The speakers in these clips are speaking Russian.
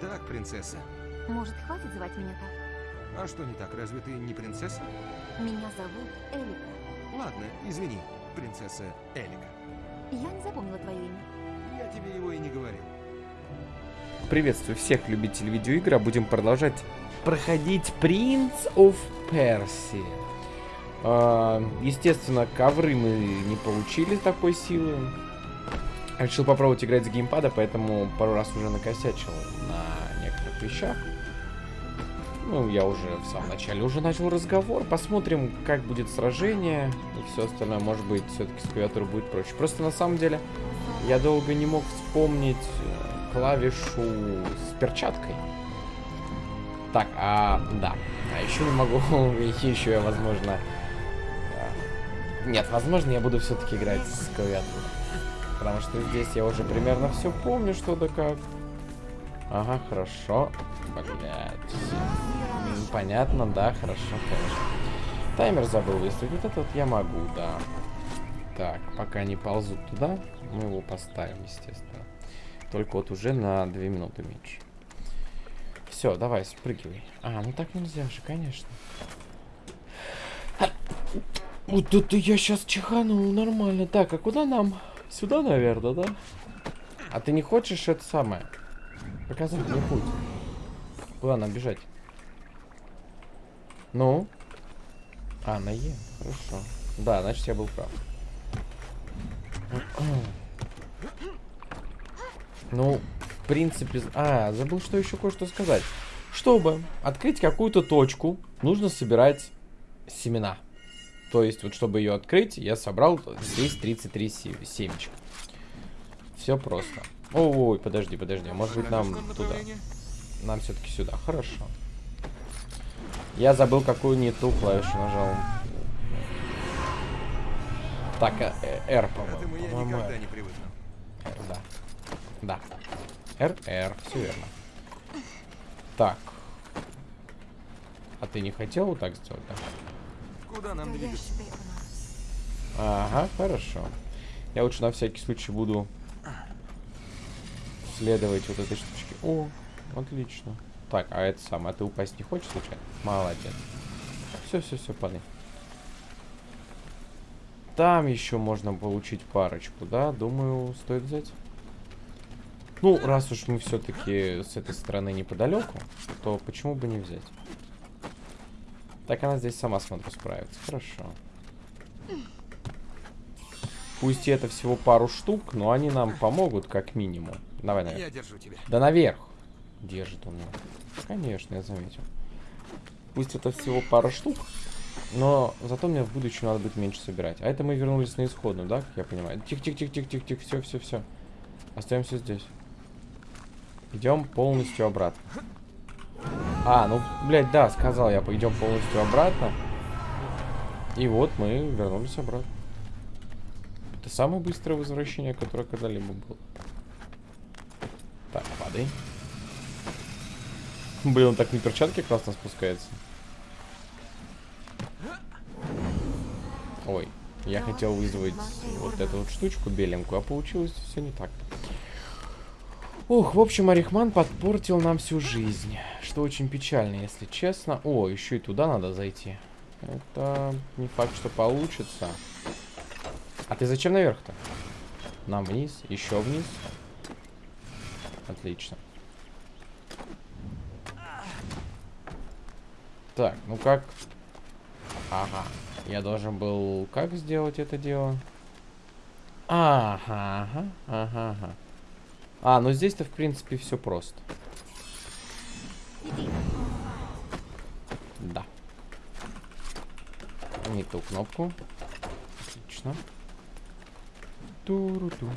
Так, принцесса. Может, хватит звать меня так? А что не так, разве ты не принцесса? Меня зовут Элика. Ладно, извини, принцесса Элика. Я не запомнила твое имя. Я тебе его и не говорил. Приветствую всех любителей видеоигр, а будем продолжать проходить Prince of Persia. А, естественно, ковры мы не получили такой силы. Решил попробовать играть с геймпада, поэтому пару раз уже накосячил на вещах. Ну, я уже в самом начале уже начал разговор. Посмотрим, как будет сражение и все остальное. Может быть, все-таки с клавиатурой будет проще. Просто на самом деле я долго не мог вспомнить э, клавишу с перчаткой. Так, а, да. А еще не могу, еще я, возможно... э, Нет, возможно, я буду все-таки играть с клавиатурой. Потому что здесь я уже примерно все помню, что да как. Ага, хорошо. Блять. Понятно, да, хорошо, конечно. Таймер забыл выставить. Вот это вот я могу, да. Так, пока не ползут туда, мы его поставим, естественно. Только вот уже на 2 минуты меньше. Все, давай, спрыгивай. А, ну так нельзя же, конечно. Вот это я сейчас чиханул нормально. Так, а куда нам? Сюда, наверное, да? А ты не хочешь это самое? Показать мне путь. Куда нам бежать? Ну? А, на Е. Хорошо. Да, значит я был прав. Ну, в принципе... А, забыл, что еще кое-что сказать. Чтобы открыть какую-то точку, нужно собирать семена. То есть, вот чтобы ее открыть, я собрал здесь 33 семечка. Все просто. Ой, подожди, подожди. Может быть, нам туда. Нам все-таки сюда. Хорошо. Я забыл, какую не ту клавишу нажал. Так, э, R, Этому я по-моему. никогда R, не привыкну. R, да. Да. R, R, все верно. Так. А ты не хотел вот так сделать, да? Куда нам двигаться? Ага, хорошо. Я лучше на всякий случай буду следовать вот этой штучке. О, отлично. Так, а это самое, а ты упасть не хочешь случайно? Молодец. Все, все, все, падай. Там еще можно получить парочку, да? Думаю, стоит взять. Ну, раз уж мы все-таки с этой стороны неподалеку, то почему бы не взять? Так она здесь сама, смотрю, справится. Хорошо. Пусть это всего пару штук, но они нам помогут как минимум. Давай наверх. Я держу тебя. Да наверх. Держит он меня. Конечно, я заметил. Пусть это всего пара штук, но зато мне в будущем надо будет меньше собирать. А это мы вернулись на исходную, да, как я понимаю? Тихо-тихо-тихо-тихо-тихо, все, все, все. Остаемся здесь. Идем полностью обратно. А, ну, блядь, да, сказал я, пойдем полностью обратно. И вот мы вернулись обратно. Это самое быстрое возвращение, которое когда-либо было. Падай. Блин, он так на перчатке классно спускается. Ой, я хотел вызвать вот эту вот штучку беленькую, а получилось все не так. Ух, в общем, Арихман подпортил нам всю жизнь. Что очень печально, если честно. О, еще и туда надо зайти. Это не факт, что получится. А ты зачем наверх-то? Нам вниз, еще вниз. Отлично. Так, ну как? Ага. Я должен был как сделать это дело? Ага, ага, ага, ага. А, ну здесь-то, в принципе, все просто. Да. Не ту кнопку. Отлично. Туру-ту.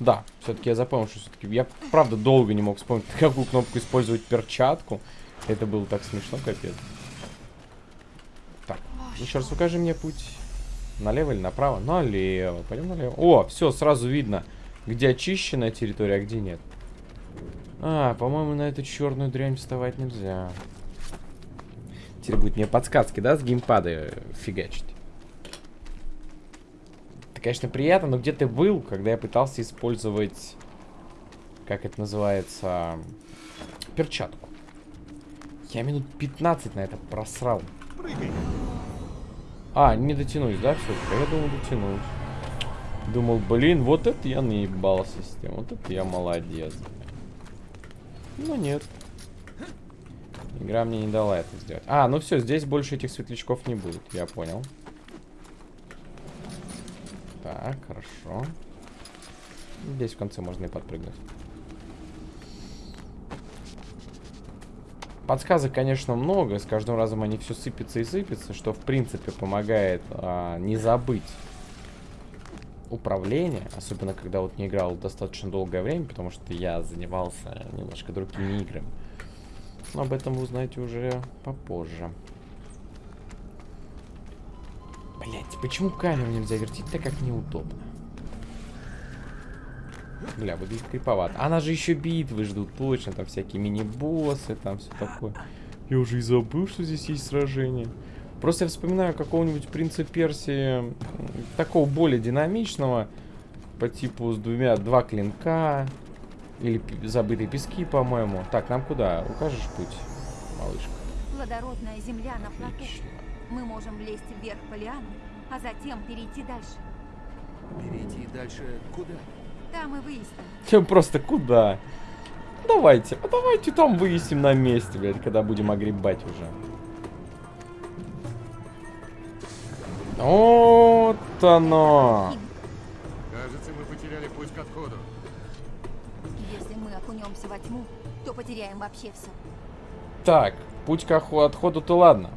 Да, все-таки я запомнил, что все-таки... Я, правда, долго не мог вспомнить, какую кнопку использовать перчатку. Это было так смешно, капец. Так, еще раз покажи мне путь. Налево или направо? Налево. Пойдем налево. О, все, сразу видно, где очищенная территория, а где нет. А, по-моему, на эту черную дрянь вставать нельзя. Теперь будет мне подсказки, да, с геймпада фигачить. Это, конечно, приятно, но где ты был, когда я пытался использовать как это называется, перчатку. Я минут 15 на это просрал. Прыгай. А, не дотянусь, да, все-таки? Я думал, дотянусь. Думал, блин, вот это я наебался с тем. Вот это я молодец. Ну нет. Игра мне не дала это сделать. А, ну все, здесь больше этих светлячков не будет. Я понял. Так, хорошо. Здесь в конце можно и подпрыгнуть. Подсказок, конечно, много. С каждым разом они все сыпятся и сыпятся, что, в принципе, помогает а, не забыть управление. Особенно, когда вот не играл достаточно долгое время, потому что я занимался немножко другими играми. Но об этом вы узнаете уже попозже. Блять, почему камеру нельзя вертеть так, как неудобно? Бля, выглядит криповато. Она же еще битвы ждут, точно. Там всякие мини-боссы, там все такое. Я уже и забыл, что здесь есть сражение. Просто я вспоминаю какого-нибудь принца Персии, такого более динамичного, по типу с двумя, два клинка, или забытые пески, по-моему. Так, нам куда? Укажешь путь, малышка? Плодородная земля на. Отлично. Мы можем влезть вверх по лианам, а затем перейти дальше. Перейти дальше куда? Там и выясним. Чем просто куда? Давайте, а давайте там выясним на месте, блядь, когда будем огребать уже. Вот оно. Кажется, мы потеряли путь к отходу. Если мы окунемся во тьму, то потеряем вообще все. Так, путь к отходу-то ладно.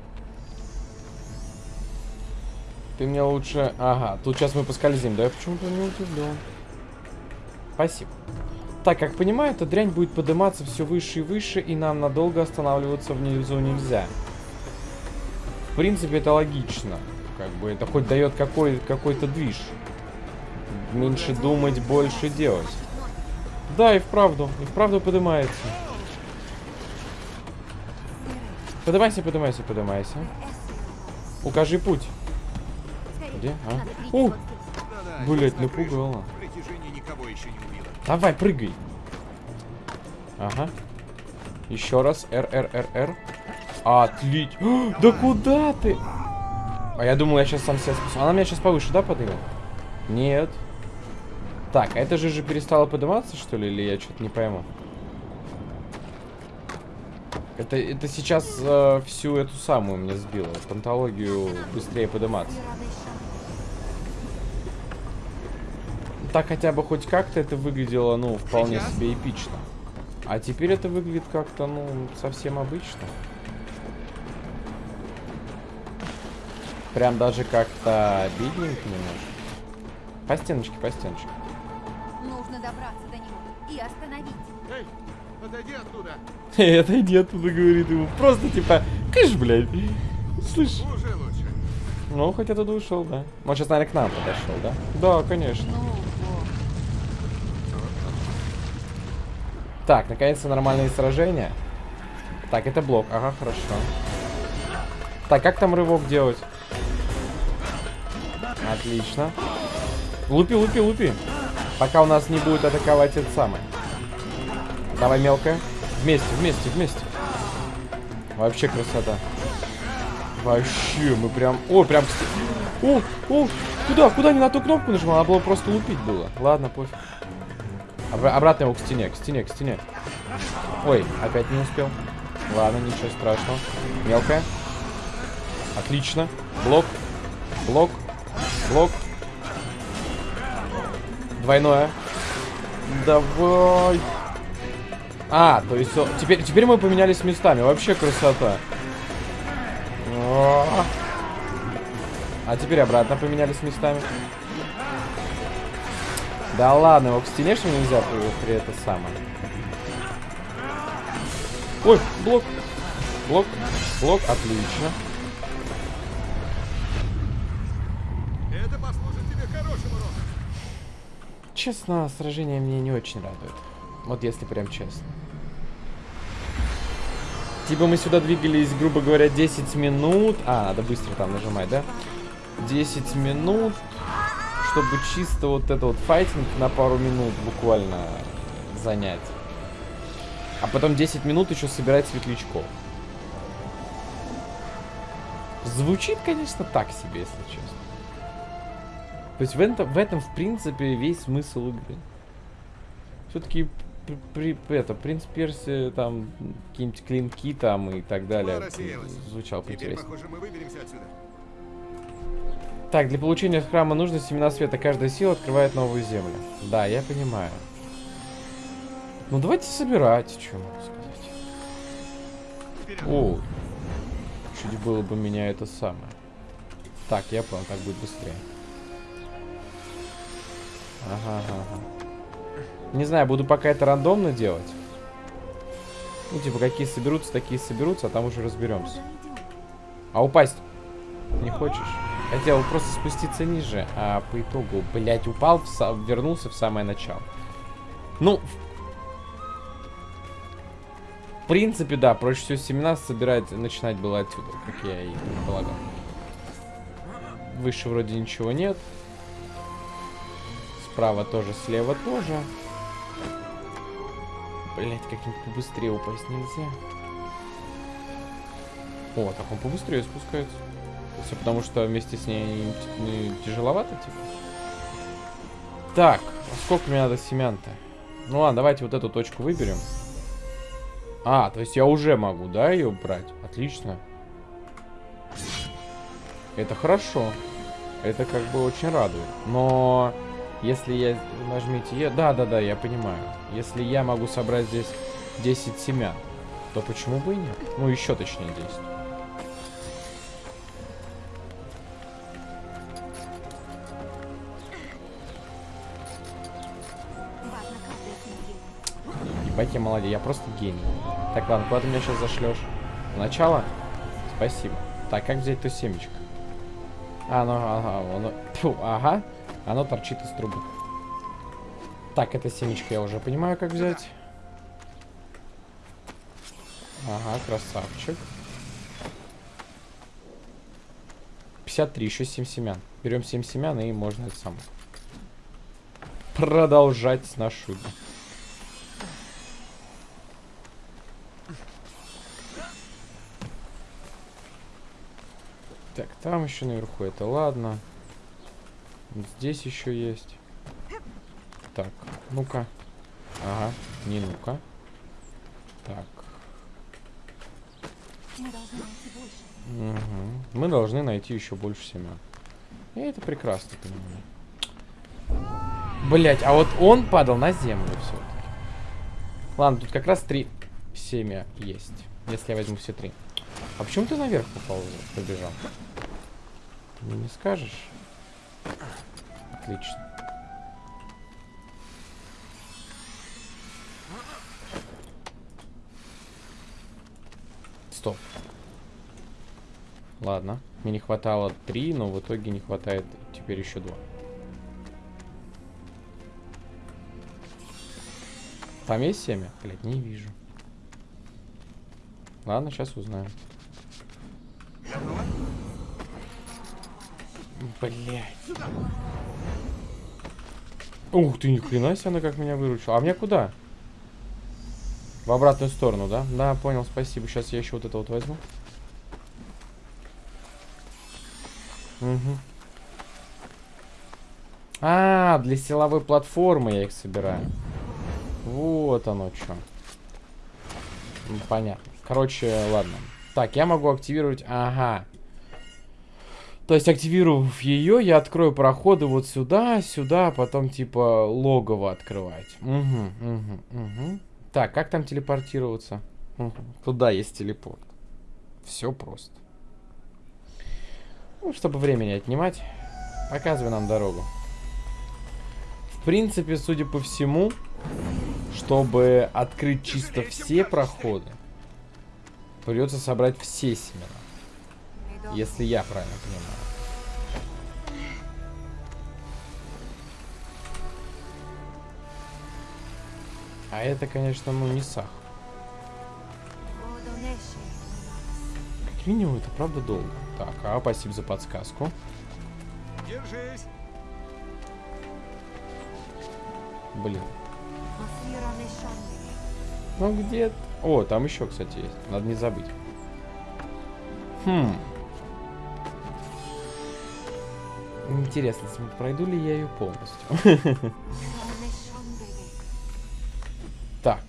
Ты мне лучше... Ага, тут сейчас мы поскользим, да? Я почему-то не удивлен. Спасибо. Так, как понимаю, эта дрянь будет подниматься все выше и выше, и нам надолго останавливаться внизу нельзя. В принципе, это логично. Как бы это хоть дает какой- какой-то движ. Меньше думать, больше делать. Да, и вправду, и вправду поднимается. Поднимайся, поднимайся, поднимайся. Укажи путь. Где? А? О! Блять, напугало. Давай, прыгай. Ага. Еще раз. Р, Р, Р, Р. Отлично. Да куда ты? А я думал, я сейчас сам себя спасу. Она меня сейчас повыше, да, поднимет? Нет. Так, а это же же перестало подниматься, что ли? Или я что-то не пойму? Это, это сейчас э, всю эту самую мне сбило. Пантологию быстрее подниматься. Так хотя бы хоть как-то это выглядело, ну, вполне себе эпично. А теперь это выглядит как-то, ну, совсем обычно. Прям даже как-то бедненько немножко. По стеночке, по стеночке. Нужно добраться до него и остановить. Эй, отойди оттуда. Отойди оттуда, говорит ему. Просто типа, кыш, блядь. Слышь. Уже лучше. Ну, хоть оттуда ушел, да. Он сейчас, наверное, к нам подошел, да? Да, конечно. Ну, Так, наконец-то нормальные сражения. Так, это блок. Ага, хорошо. Так, как там рывок делать? Отлично. Лупи, лупи, лупи. Пока у нас не будет атаковать это самое. Давай, мелкая. Вместе, вместе, вместе. Вообще красота. Вообще, мы прям... О, прям... О, о, куда, куда не на ту кнопку нажимал? Надо было просто лупить было. Ладно, пофиг. Обра- обратно его к стене, к стене, к стене. Ой, опять не успел. Ладно, ничего страшного. Мелкая. Отлично. Блок. Блок. Блок. Двойное. Давай. А, то есть теперь, теперь мы поменялись местами. Вообще красота. О. А теперь обратно поменялись местами. Да ладно, его к стене что нельзя при, это самое. Ой, блок. Блок. Блок, отлично. Это послужит тебе хорошим уроком. Честно, сражение меня не очень радует. Вот если прям честно. Типа мы сюда двигались, грубо говоря, 10 минут. А, надо быстро там нажимать, да? 10 минут, чтобы чисто вот это вот файтинг на пару минут буквально занятий. А потом 10 минут еще собирать светлячков. Звучит, конечно, так себе, если честно. То есть в этом, в этом, в принципе, весь смысл игры. Все-таки при, при, это, принц Перси, там, какие-нибудь клинки там и так далее. Звучал поинтереснее. похоже, мы выберемся отсюда. Так, для получения храма нужно семена света. Каждая сила открывает новую землю. Да, я понимаю. Ну, давайте собирать, что могу сказать. О, чуть было бы меня это самое. Так, я понял, так будет быстрее. Ага, ага. Не знаю, буду пока это рандомно делать. Ну, типа, какие соберутся, такие соберутся, а там уже разберемся. А упасть не хочешь? Хотел просто спуститься ниже, а по итогу, блядь, упал, в са- вернулся в самое начало. Ну, в принципе, да, проще всего семена собирать, начинать было отсюда, как я и предполагал. Выше вроде ничего нет. Справа тоже, слева тоже. Блять, как-нибудь побыстрее упасть нельзя. О, так он побыстрее спускается. Все потому, что вместе с ней т- ну, тяжеловато, типа. Так, а сколько мне надо семян-то? Ну ладно, давайте вот эту точку выберем. А, то есть я уже могу, да, ее брать? Отлично. Это хорошо. Это как бы очень радует. Но если я... Нажмите Е... Да, да, да, я понимаю. Если я могу собрать здесь 10 семян, то почему бы и нет? Ну, еще точнее 10. Ебать, я молодец, я просто гений. Так, ладно, куда ты меня сейчас зашлешь? Начало? Спасибо. Так, как взять то семечко? А, оно, ага, оно, тьфу, ага, оно торчит из трубы. Так, это семечко я уже понимаю, как взять. Ага, красавчик. 53, еще 7 семян. Берем 7 семян и можно это самое. Продолжать нашу игру. Так, там еще наверху это ладно. Здесь еще есть. Так, ну-ка. Ага, не ну-ка. Так. Мгм. Мы должны найти еще больше семян. Я это прекрасно понимаю. Блять, а вот он падал на землю все-таки. Ладно, тут как раз три семя есть. Если я возьму все три. А почему ты наверх попал, побежал? Мне не скажешь? Отлично. Стоп. Ладно. Мне не хватало три, но в итоге не хватает теперь еще два. Там есть не вижу. Ладно, сейчас узнаем. Блять. Ух ты, ни хрена себе она как меня выручила. А мне куда? В обратную сторону, да? Да, понял, спасибо. Сейчас я еще вот это вот возьму. Угу. А, для силовой платформы я их собираю. Вот оно что. Понятно. Короче, ладно. Так, я могу активировать... Ага. То есть, активировав ее, я открою проходы вот сюда, сюда, а потом, типа, логово открывать. Угу, угу, угу. Так, как там телепортироваться? Мгм. Туда есть телепорт. Все просто. Ну, чтобы времени отнимать, показывай нам дорогу. В принципе, судя по всему, чтобы открыть чисто все проходы, придется собрать все семена. Если я правильно понимаю. А это, конечно, ну не сах. Как минимум, это правда долго. Так, а спасибо за подсказку. Держись. Блин. Ну где? О, там еще, кстати, есть. Надо не забыть. Хм. Интересно, пройду ли я ее полностью? Так.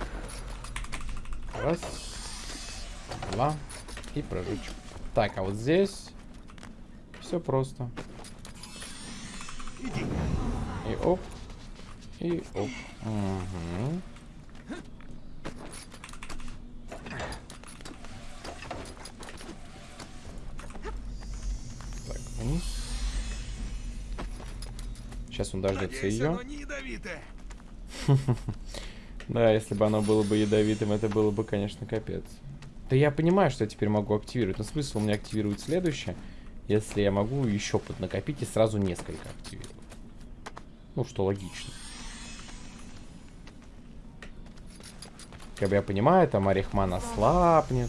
Раз. Два. И прожечь. Так, а вот здесь все просто. И оп. И оп. Мгм. Так, вниз. Сейчас он дождется ее. Да, если бы оно было бы ядовитым, это было бы, конечно, капец. Да я понимаю, что я теперь могу активировать. Но смысл у меня активировать следующее, если я могу еще поднакопить и сразу несколько активировать. Ну, что логично. Как бы я понимаю, там Орехман ослабнет,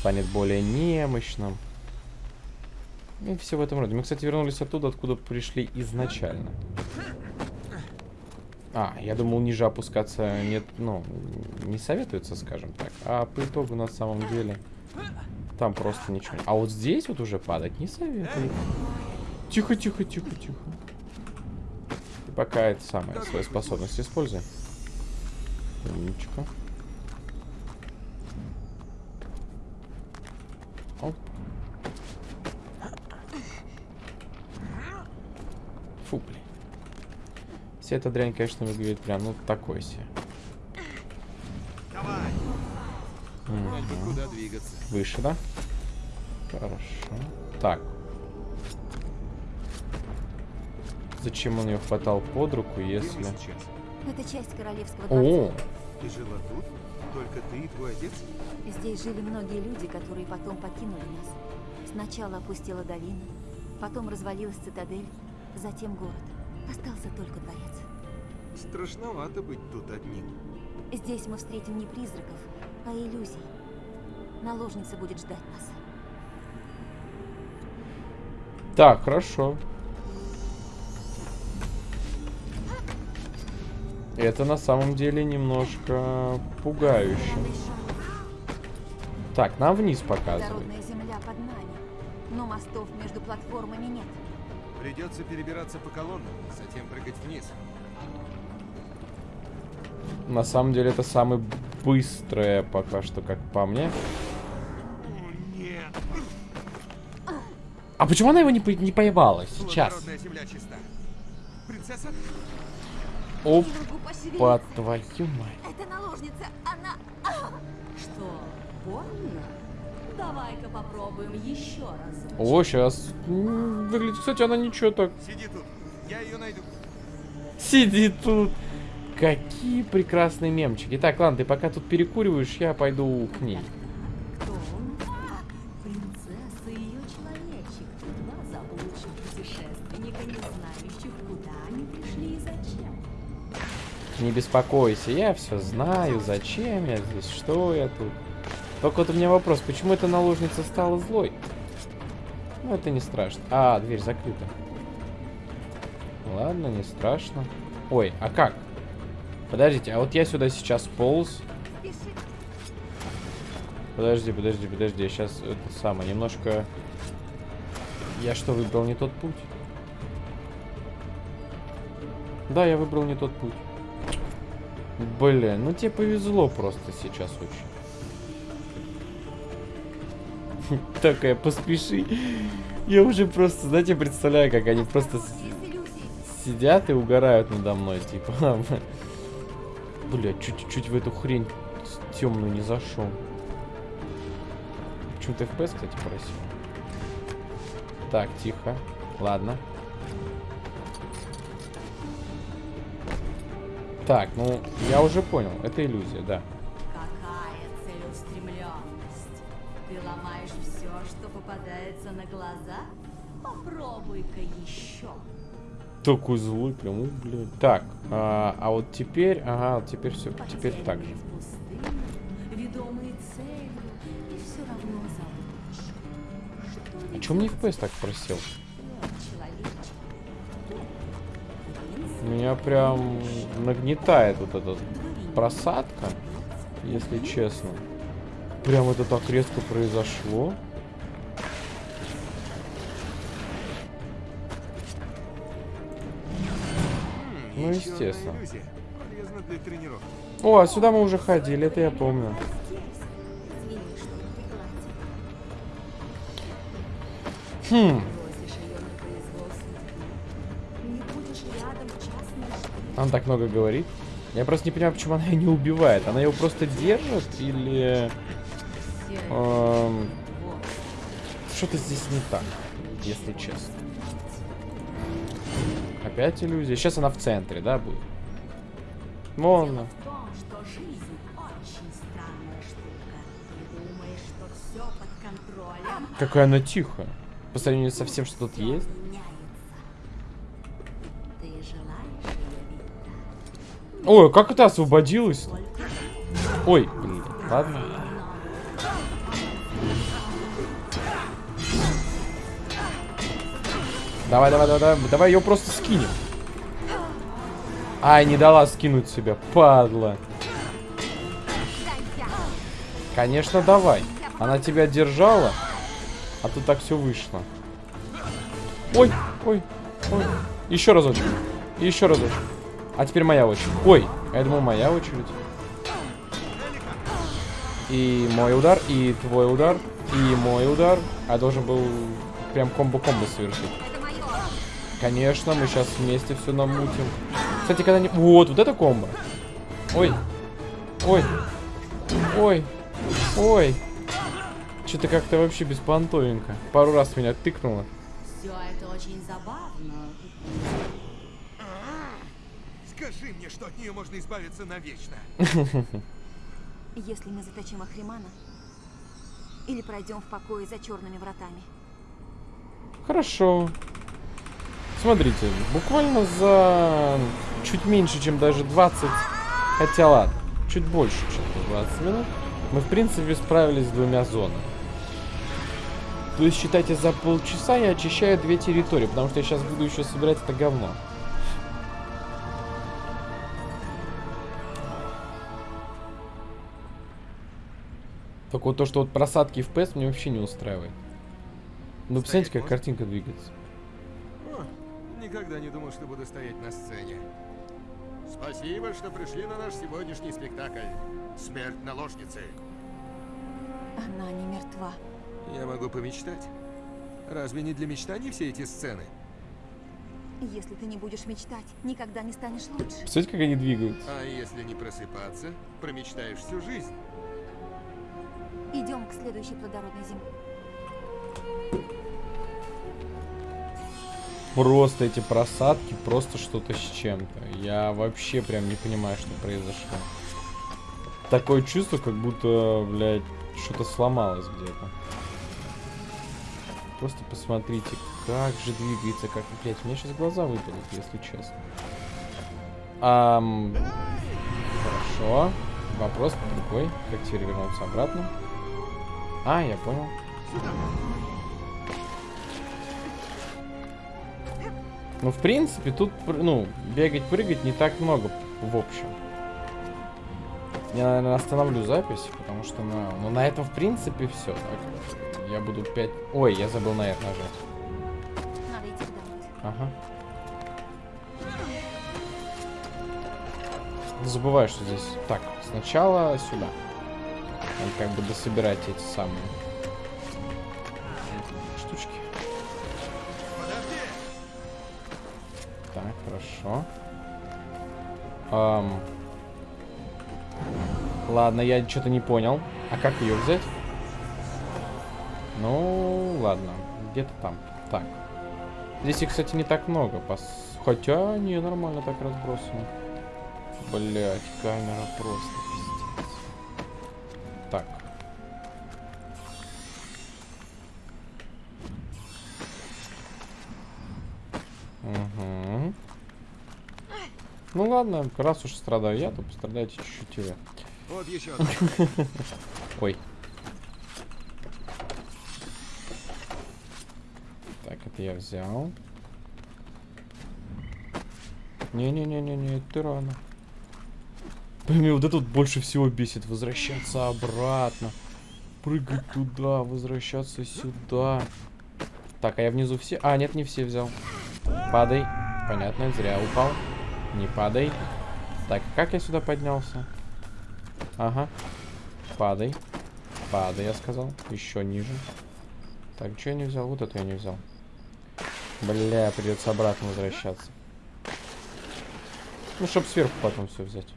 станет более немощным. И все в этом роде. Мы, кстати, вернулись оттуда, откуда пришли изначально. А, я думал, ниже опускаться нет, ну, не советуется, скажем так. А по итогу, на самом деле, там просто ничего. А вот здесь вот уже падать не советую. Тихо, тихо, тихо, тихо. И пока это самое, свою способность используй. Умничка. Оп. Фу, блин. Вся эта дрянь, конечно, выглядит прям, ну, такой себе. Давай. Куда двигаться. Выше, да? Хорошо. Так. Зачем он ее хватал под руку, если... Это часть королевского дворца. О, Ты жила тут? Только ты и твой отец? Здесь жили многие люди, которые потом покинули нас. Сначала опустела долина, потом развалилась цитадель, затем город. Остался только дворец. Страшновато быть тут одним. Здесь мы встретим не призраков, а иллюзий. Наложница будет ждать нас. так, хорошо. Это на самом деле немножко пугающе. Так, нам вниз показывают. Народная земля под нами, но мостов между платформами нет. Придется перебираться по колоннам, затем прыгать вниз. На самом деле это самое быстрое пока что, как по мне. О, нет. А почему она его не, по- не поймала сейчас? Плодородная земля чиста. Принцесса? Оп, Не могу пошевелиться. по твою мать. Это наложница, она... Что, больно? Давай-ка попробуем еще раз. О, сейчас. Выглядит, кстати, она ничего так. Сиди тут. Я ее найду. Сидит тут. Какие прекрасные мемчики. Так, ладно, ты пока тут перекуриваешь, я пойду к ней. Кто он? Принцесса и ее человечек. Два заблудших путешественника, не знающих, куда они пришли и зачем. Не беспокойся, я все знаю, зачем я здесь, что я тут. Только вот у меня вопрос, почему эта наложница стала злой? Ну, это не страшно. А, дверь закрыта. Ладно, не страшно. Ой, а как? Подождите, а вот я сюда сейчас полз. Подожди, подожди, подожди, я сейчас это самое, немножко... Я что, выбрал не тот путь? Да, я выбрал не тот путь. Блин, ну тебе повезло просто сейчас очень. Такая, поспеши. Я уже просто, знаете, представляю, как они просто сидят и угорают надо мной, типа. Бля, чуть-чуть в эту хрень темную не зашел. Почему-то FPS, кстати, просил. Так, тихо. Ладно. Так, ну, я уже понял. Это иллюзия, да. Попадается на глаза? Попробуй-ка еще. Такой злой, прям, блядь. Так, а, а вот теперь, ага, вот теперь все, теперь так же. А чё мне FPS так просел? Меня прям нагнетает вот. Твои просадка, если честно. Прям это так резко произошло. Естественно. иллюзия. Полезно для тренировки. О, а сюда мы уже ходили, это я помню. Хм, она так много говорит. Я просто не понимаю, почему она ее не убивает. Она его просто держит или... эм, Что-то здесь не так, если честно. Опять иллюзия. Сейчас она в центре, да, будет? Вон она. Какая она тихая. По сравнению со всем, что тут есть. Ой, как это освободилась? Только Ой, блин, ладно. Давай, давай, давай, давай, давай ее просто скинем. Ай, не дала скинуть себя, падла. Конечно, давай. Она тебя держала, а тут так все вышло. Ой, ой, ой. Еще разочек. Еще разочек. А теперь моя очередь. Ой, я думал, моя очередь. И мой удар, и твой удар, и мой удар. А должен был прям комбо-комбо совершить. Конечно, мы сейчас вместе все намутим. Кстати, когда не... Вот, вот это комбо. Ой. Ой. Ой. Ой. Что-то как-то вообще беспонтовенько. Пару раз меня тыкнуло. все это очень забавно. Скажи мне, что от нее можно избавиться навечно. Если мы заточим Ахримана, или пройдем в покое за черными вратами. Хорошо. Смотрите, буквально за чуть меньше, чем даже 20, хотя ладно, чуть больше, чем 20 минут, мы в принципе справились с двумя зонами. То есть, считайте, за полчаса я очищаю две территории, потому что я сейчас буду еще собирать это говно. Только вот то, что вот просадки FPS мне вообще не устраивает. Ну, посмотрите, как картинка двигается. Никогда не думал, что буду стоять на сцене. Спасибо, что пришли на наш сегодняшний спектакль. Смерть наложницы. Она не мертва. Я могу помечтать. Разве не для мечтаний все эти сцены? Если ты не будешь мечтать, никогда не станешь лучше. Посмотрите, как они двигаются. А если не просыпаться, промечтаешь всю жизнь. Идем к следующей плодородной зиме. Просто эти просадки, просто что-то с чем-то. Я вообще прям не понимаю, что произошло. Такое чувство, как будто, блядь, что-то сломалось где-то. Просто посмотрите, как же двигается, как, блядь, меня сейчас глаза выпадут, если честно. Ам, хорошо. Вопрос другой. Как теперь вернуться обратно? А, я понял. Ну, в принципе, тут, ну, бегать, прыгать не так много, в общем. Я, наверное, остановлю запись, потому что на, ну, на этом, в принципе, все. Я буду 5... Ой, я забыл на это нажать. Надо идти. Ага. Забываю, что здесь... Так, сначала сюда. Надо как бы дособирать эти самые хорошо. Ам. Ладно, я что-то не понял. А как ее взять? Ну, ладно. Где-то там. Так. Здесь их, кстати, не так много. Пос... Хотя, не, нормально так разбросано. Блять, камера просто пиздец. Так. Ну ладно, раз уж страдаю я, то пострадайте чуть-чуть вы. Вот еще. Ой. Так, это я взял. Не-не-не-не-не, это рано. Блин, вот это вот больше всего бесит. Возвращаться обратно. Прыгать туда, возвращаться сюда. Так, а я внизу все... А, нет, не все взял. Падай. Понятно, зря упал. Не падай. Так, как я сюда поднялся? Ага. Падай. Падай, я сказал. Еще ниже. Так, что я не взял? Вот это я не взял. Бля, придется обратно возвращаться. Ну, чтоб сверху потом все взять.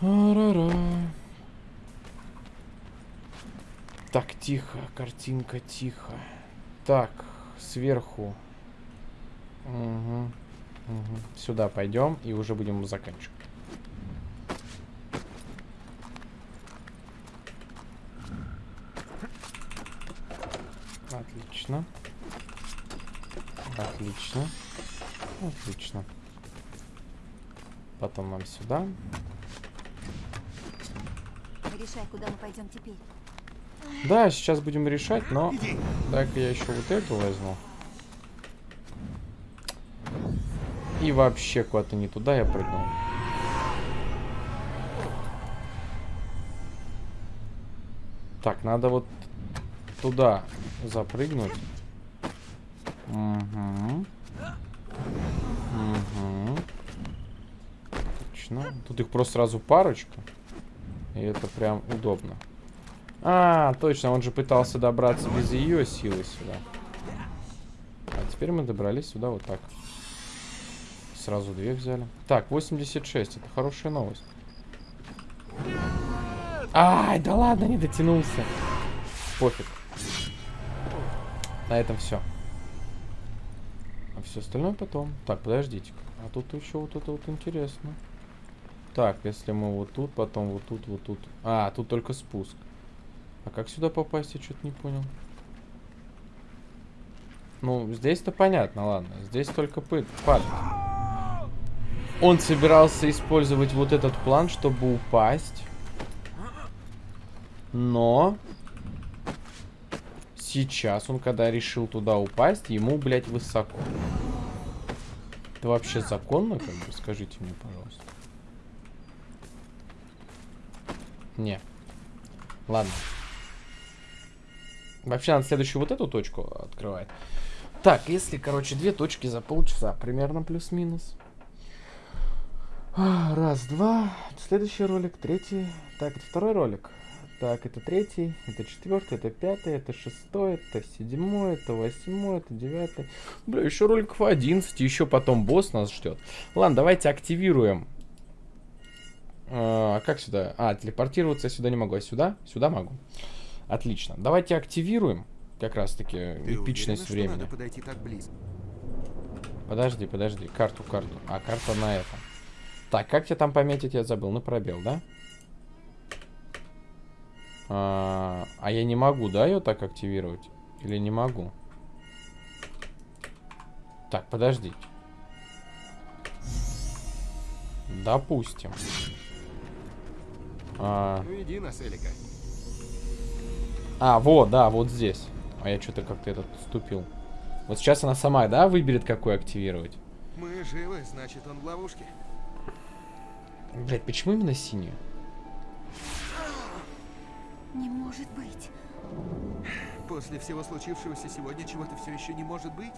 Ара-ра. Так, тихо, картинка, тихо. Так, сверху. Угу. Угу. Сюда пойдем и уже будем заканчивать. Отлично. Отлично. Отлично. Потом нам сюда. Решай, куда мы пойдем теперь. Да, сейчас будем решать, но... Так, я еще вот эту возьму. И вообще куда-то не туда я прыгнул. Так, надо вот туда запрыгнуть. Угу. Угу. Точно. Тут их просто сразу парочка. И это прям удобно. А, точно, он же пытался добраться без ее силы сюда. А теперь мы добрались сюда вот так. Сразу две взяли. Так, 86, это хорошая новость. Ай, да ладно, не дотянулся. Пофиг. На этом все. А все остальное потом. Так, подождите. А тут еще вот это вот интересно. Так, если мы вот тут, потом вот тут, вот тут. А, тут только спуск. А как сюда попасть, я что-то не понял. Ну, здесь-то понятно, ладно. Здесь только пыт, падать. Он собирался использовать вот этот план, чтобы упасть. Но... Сейчас он, когда решил туда упасть, ему, блядь, высоко. Это вообще законно, как бы? Скажите мне, пожалуйста. Не. Ладно. Вообще надо следующую вот эту точку открывать. Так, если, короче, две точки за полчаса, примерно плюс-минус. А, Раз, два. Следующий ролик, третий. Так, это второй ролик. Так, это третий, это четвертый, это пятый, это шестой, это седьмой, это восьмой, это девятый. Бля, еще роликов 11, еще потом босс нас ждет. Ладно, давайте активируем. А как сюда? А, телепортироваться я сюда не могу, а сюда? Сюда могу. Отлично. Давайте активируем как раз-таки эпичность уверена, времени. Что надо подойти так близко? Подожди, подожди. Карту, карту. А, карта на этом. Так, как тебе там пометить, я забыл. На пробел, да? А, а я не могу, да, ее так активировать? Или не могу? Так, подождите. Допустим. А, Ну иди нас, Элика. а, вот, да, вот здесь. А я что-то как-то этот ступил. Вот сейчас она сама, да, выберет, какой активировать? Мы живы, значит, он в ловушке. Блять, почему именно синюю? Не может быть. После всего случившегося сегодня чего-то все еще не может быть.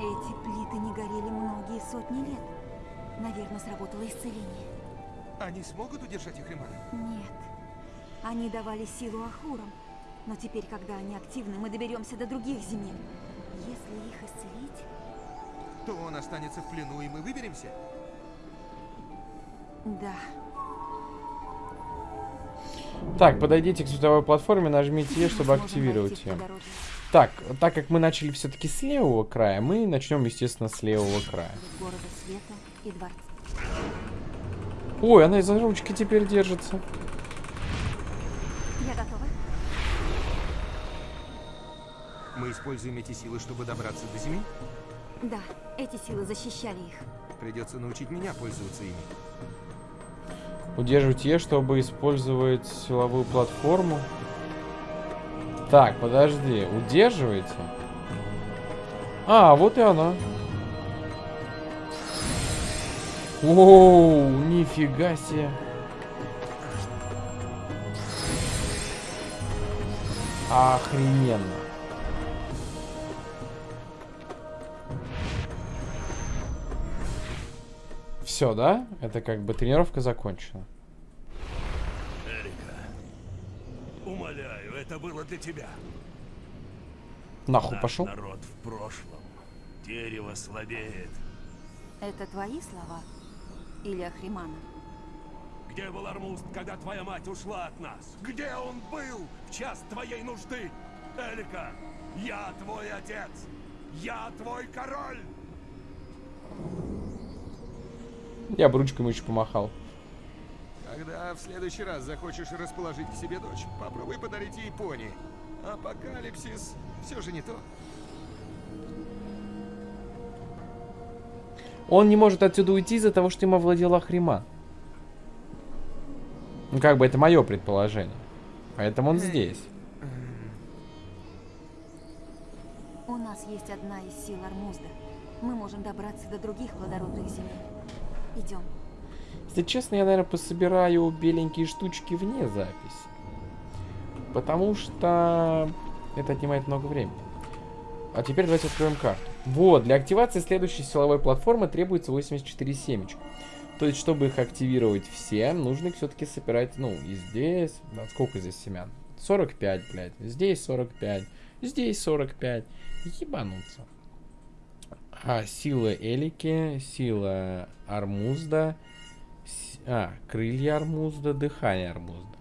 Эти плиты не горели многие сотни лет. Наверное, сработало исцеление. Они смогут удержать их ремана? Нет. Они давали силу Ахурам. Но теперь, когда они активны, мы доберемся до других земель. Если их исцелить... То он останется в плену, и мы выберемся? Да. Так, подойдите к световой платформе, нажмите Е, чтобы активировать ее. Так, так как мы начали все-таки с левого края, мы начнем, естественно, с левого края. Ой, она из-за ручки теперь держится. Я готова. Мы используем эти силы, чтобы добраться до Земли? Да, эти силы защищали их. Придется научить меня пользоваться ими. Удерживать Е, чтобы использовать силовую платформу. Так, подожди, удерживайте. А, вот и она. Оу, нифига себе. Охрененно. Все, да? Это как бы тренировка закончена. Эрика, умоляю, это было для тебя. Нахуй Наш пошел. народ в прошлом. Дерево слабеет. Это твои слова? Или Ахримана? Где был Армуст, когда твоя мать ушла от нас? Где он был в час твоей нужды? Эрика, я твой отец. Я твой король. Я бы ручкой ему еще помахал. Когда в следующий раз захочешь расположить к себе дочь, попробуй подарить ей пони. Апокалипсис все же не то. Он не может отсюда уйти из-за того, что им овладел Ахрима. Ну, как бы это мое предположение. Поэтому он здесь. У нас есть одна из сил Армузда. Мы можем добраться до других плодородных земель. Идем. Если честно, я, наверное, пособираю беленькие штучки вне записи. Потому что это отнимает много времени. А теперь давайте откроем карту. Вот, для активации следующей силовой платформы требуется 84 семечка. То есть, чтобы их активировать все, нужно их все-таки собирать, ну, и здесь... Да, сколько здесь семян? 45, блядь. Здесь 45. Здесь 45. Ебануться. А, сила Элики, сила Армузда, с- а, крылья Армузда, дыхание Армузда.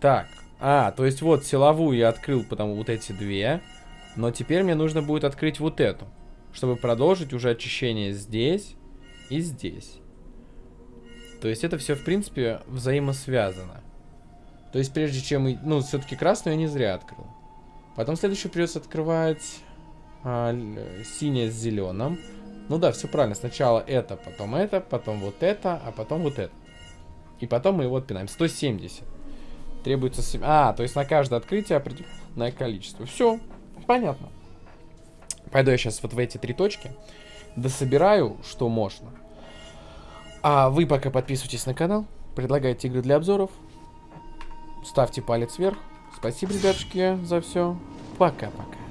Так, а, то есть вот силовую я открыл, потому вот эти две. Но теперь мне нужно будет открыть вот эту, чтобы продолжить уже очищение здесь и здесь. То есть это все, в принципе, взаимосвязано. То есть прежде чем... Ну, все-таки красную я не зря открыл. Потом следующую придется открывать а, синее с зеленым. Ну да, все правильно. Сначала это, потом это, потом вот это, а потом вот это. И потом мы его отпинаем. 170. Требуется... сем- А, то есть на каждое открытие определенное количество. Все, понятно. Пойду я сейчас вот в эти три точки. Дособираю, что можно. А вы пока подписывайтесь на канал. Предлагайте игры для обзоров. Ставьте палец вверх. Спасибо, ребятушки, за все. Пока-пока.